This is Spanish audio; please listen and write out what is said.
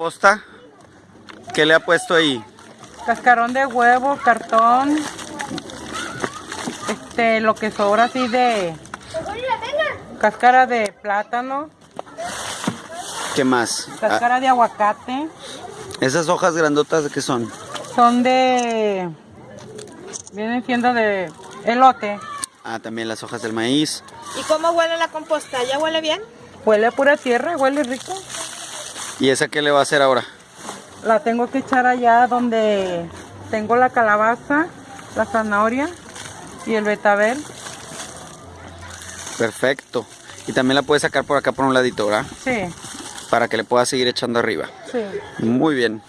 ¿Posta? ¿Qué le ha puesto ahí? Cascarón de huevo, cartón. Este, lo que sobra así de cáscara de plátano, ¿Qué más? Ah, cáscara de aguacate. ¿Esas hojas grandotas de qué son? Son de. Vienen siendo de elote. Ah, también las hojas del maíz. ¿Y cómo huele la composta? ¿Ya huele bien? Huele a pura tierra, huele rico. ¿Y esa qué le va a hacer ahora? La tengo que echar allá donde tengo la calabaza, la zanahoria y el betabel. Perfecto. Y también la puedes sacar por acá por un ladito, ¿verdad? Sí, Para que le pueda seguir echando arriba. sí. Muy bien.